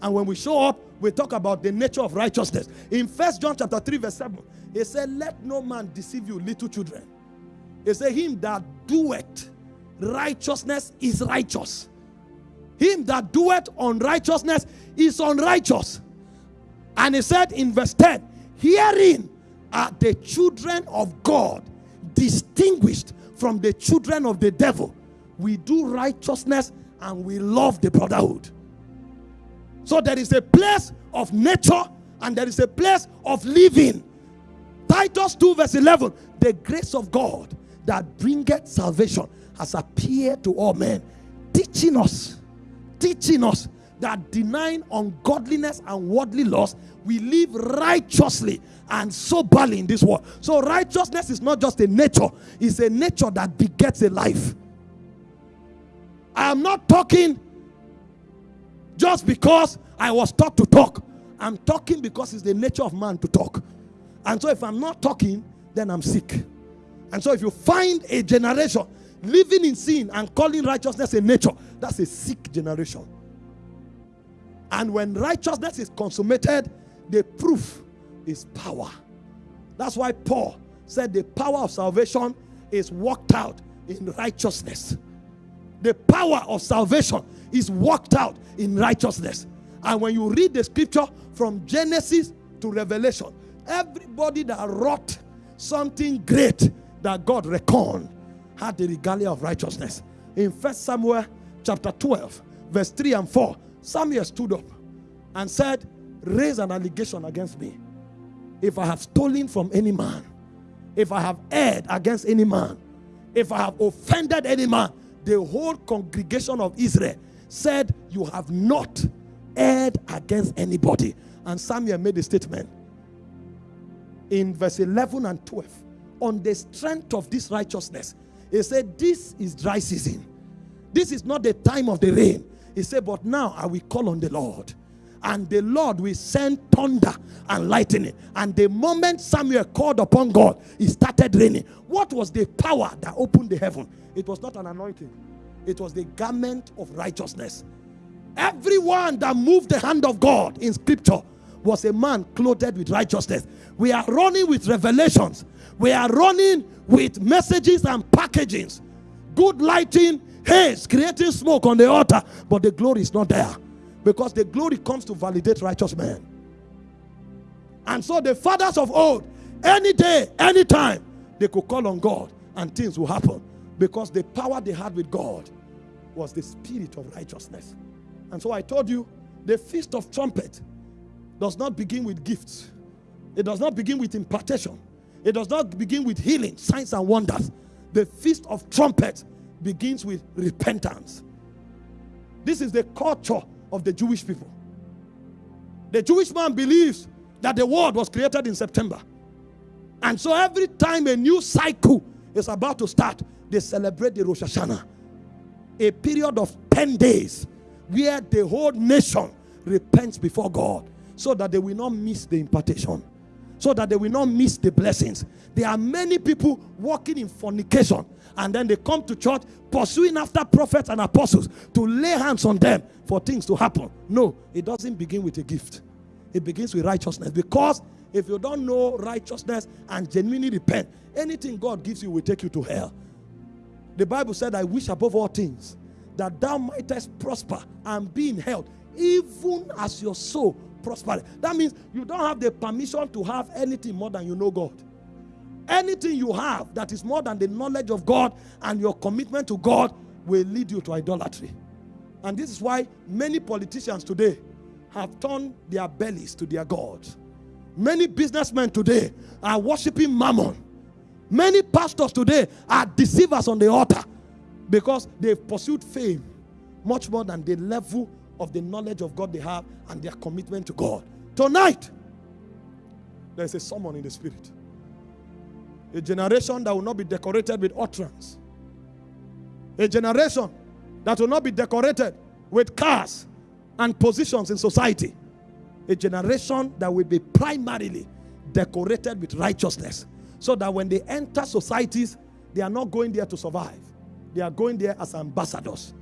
And when we show up, we talk about the nature of righteousness. In First John chapter 3, verse 7, he said, Let no man deceive you, little children. He said, Him that doeth righteousness is righteous. Him that doeth unrighteousness is unrighteous. And he said in verse 10, Herein are the children of God distinguished from the children of the devil. We do righteousness and we love the brotherhood. So there is a place of nature and there is a place of living. Titus 2, verse 11 The grace of God that bringeth salvation has appeared to all men, teaching us, teaching us that denying ungodliness and worldly loss, we live righteously and soberly in this world. So, righteousness is not just a nature, it's a nature that begets a life. I am not talking just because I was taught to talk. I'm talking because it's the nature of man to talk. And so, if I'm not talking, then I'm sick. And so, if you find a generation living in sin and calling righteousness a nature, that's a sick generation. And when righteousness is consummated, the proof is power. That's why Paul said the power of salvation is worked out in righteousness. The power of salvation is worked out in righteousness. And when you read the scripture from Genesis to Revelation, everybody that wrought something great that God reckoned had the regalia of righteousness. In First Samuel chapter 12, verse 3 and 4, Samuel stood up and said, Raise an allegation against me. If I have stolen from any man, if I have erred against any man, if I have offended any man, the whole congregation of Israel said, You have not erred against anybody. And Samuel made a statement in verse 11 and 12 on the strength of this righteousness. He said, This is dry season. This is not the time of the rain. He said, But now I will call on the Lord. And the Lord will send thunder and lightning. And the moment Samuel called upon God, it started raining. What was the power that opened the heaven? It was not an anointing, it was the garment of righteousness. Everyone that moved the hand of God in scripture was a man clothed with righteousness. We are running with revelations. We are running with messages and packagings. Good lighting, haze, creating smoke on the altar, but the glory is not there. Because the glory comes to validate righteous men. And so the fathers of old, any day, any time, they could call on God and things will happen. Because the power they had with God was the spirit of righteousness. And so I told you, the feast of trumpet does not begin with gifts. It does not begin with impartation. It does not begin with healing, signs and wonders. The feast of trumpet begins with repentance. This is the culture of the Jewish people. The Jewish man believes that the world was created in September. And so every time a new cycle is about to start, they celebrate the Rosh Hashanah. A period of 10 days where the whole nation repents before God so that they will not miss the impartation. so that they will not miss the blessings. There are many people walking in fornication and then they come to church pursuing after prophets and apostles to lay hands on them for things to happen. No, it doesn't begin with a gift, it begins with righteousness because if you don't know righteousness and genuinely repent, anything God gives you will take you to hell. The Bible said, I wish above all things that thou mightest prosper and be in health, even as your soul prosper. That means you don't have the permission to have anything more than you know God. Anything you have that is more than the knowledge of God and your commitment to God will lead you to idolatry. And this is why many politicians today have turned their bellies to their gods. Many businessmen today are worshiping mammon. Many pastors today are deceivers on the altar because they've pursued fame much more than the level of the knowledge of God they have and their commitment to God. Tonight, there's a summon in the spirit. A generation that will not be decorated with utterance. A generation that will not be decorated with cars and positions in society. A generation that will be primarily decorated with righteousness. So that when they enter societies, they are not going there to survive. They are going there as ambassadors.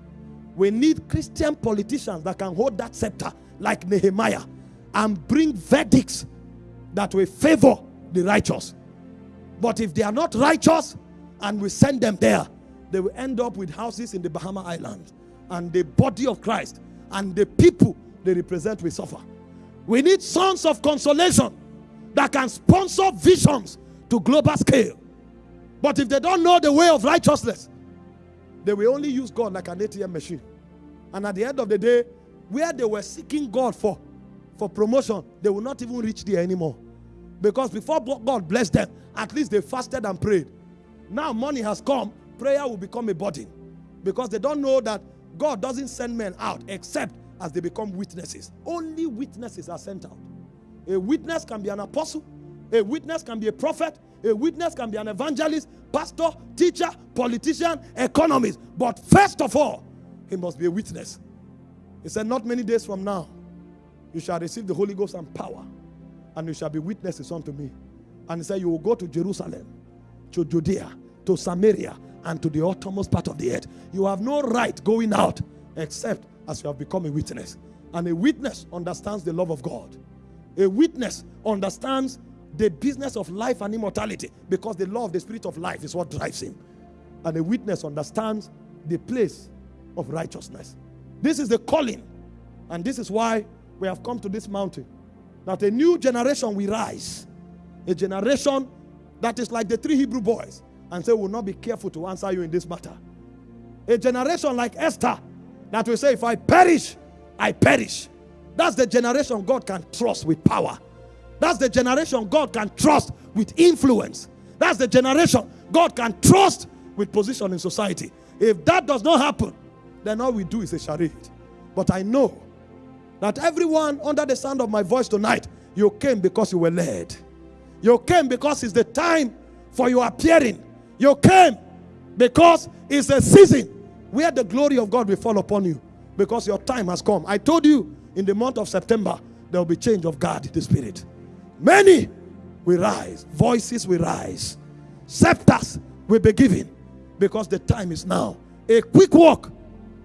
We need Christian politicians that can hold that scepter like Nehemiah and bring verdicts that will favor the righteous. But if they are not righteous and we send them there, they will end up with houses in the Bahama Islands and the body of Christ and the people they represent will suffer. We need sons of consolation that can sponsor visions to global scale. But if they don't know the way of righteousness, they will only use God like an ATM machine. And at the end of the day, where they were seeking God for, for promotion, they will not even reach there anymore. Because before God blessed them, at least they fasted and prayed. Now money has come, prayer will become a burden. Because they don't know that God doesn't send men out except as they become witnesses. Only witnesses are sent out. A witness can be an apostle, a witness can be a prophet, a witness can be an evangelist, pastor, teacher, politician, economist. But first of all, he must be a witness. He said, Not many days from now, you shall receive the Holy Ghost and power, and you shall be witnesses unto me. And he said, You will go to Jerusalem, to Judea, to Samaria, and to the uttermost part of the earth. You have no right going out except as you have become a witness. And a witness understands the love of God. A witness understands the business of life and immortality because the law of the spirit of life is what drives him. And a witness understands the place of righteousness. This is the calling. And this is why we have come to this mountain. That a new generation will rise. A generation that is like the three Hebrew boys and say, will not be careful to answer you in this matter. A generation like Esther that will say, if I perish, I perish. That's the generation God can trust with power. That's the generation God can trust with influence. That's the generation God can trust with position in society. If that does not happen, then all we do is a charade. But I know that everyone under the sound of my voice tonight, you came because you were led. You came because it's the time for your appearing. You came because it's a season where the glory of God will fall upon you because your time has come. I told you in the month of September, there will be change of God the spirit. Many will rise, voices will rise, scepters will be given because the time is now. A quick walk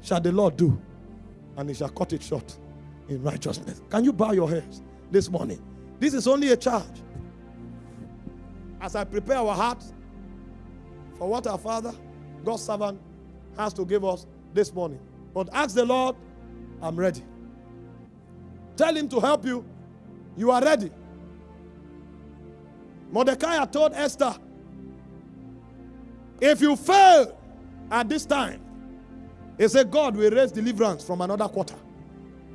shall the Lord do, and he shall cut it short in righteousness. Can you bow your heads this morning? This is only a charge. As I prepare our hearts for what our Father, God's servant, has to give us this morning. But ask the Lord, I'm ready. Tell him to help you. You are ready. Mordecai told Esther, if you fail at this time, he said, God will raise deliverance from another quarter.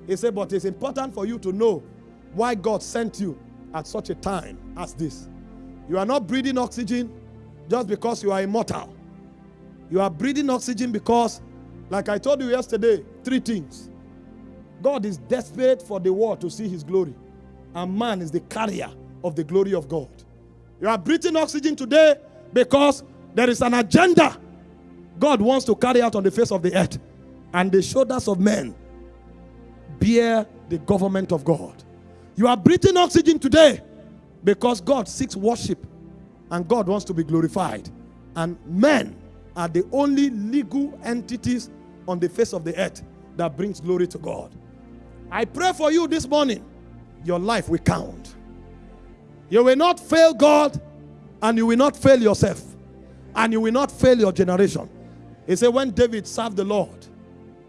He said, but it's important for you to know why God sent you at such a time as this. You are not breathing oxygen just because you are immortal. You are breathing oxygen because, like I told you yesterday, three things. God is desperate for the world to see his glory, and man is the carrier of the glory of God. You are breathing oxygen today because there is an agenda God wants to carry out on the face of the earth. And the shoulders of men bear the government of God. You are breathing oxygen today Because God seeks worship and God wants to be glorified. And men are the only legal entities on the face of the earth that brings glory to God. I pray for you this morning, your life will count. You will not fail God and you will not fail yourself and you will not fail your generation. He said, when David served the Lord,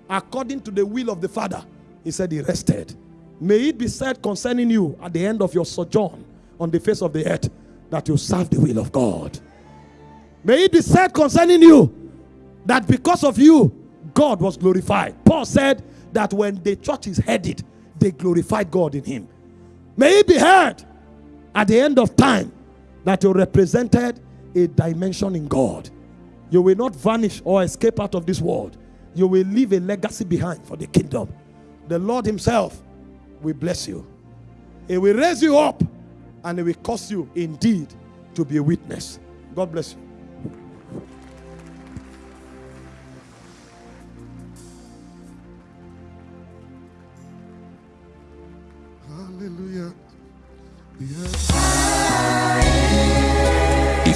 according to the will of the Father, he said he rested. May it be said concerning you at the end of your sojourn on the face of the earth that you serve the will of God. May it be said concerning you that because of you, God was glorified. Paul said that when the church is headed, they glorified God in him. May it be heard at the end of time that you represented a dimension in God. You will not vanish or escape out of this world. You will leave a legacy behind for the kingdom. The Lord Himself will bless you. He will raise you up and He will cause you indeed to be a witness. God bless you. Hallelujah. If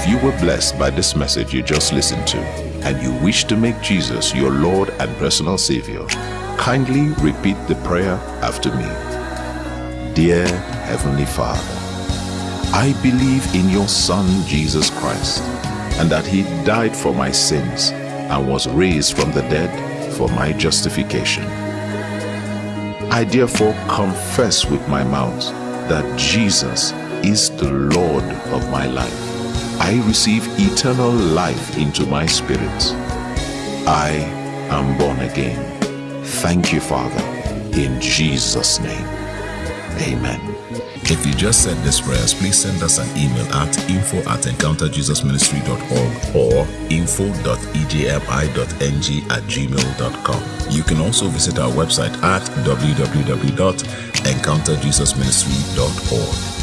you were blessed by this message you just listened to and you wish to make Jesus your Lord and personal Savior, kindly repeat the prayer after me. Dear Heavenly Father, I believe in your Son Jesus Christ and that He died for my sins and was raised from the dead for my justification. I therefore confess with my mouth that Jesus is the Lord of my life. I receive eternal life into my spirit. I am born again. Thank you, Father, in Jesus' name. Amen. If you just said these prayers, please send us an email at info at encounterjesusministry.org or info.ejmi.ng at gmail.com. You can also visit our website at www.encounterjesusministry.org.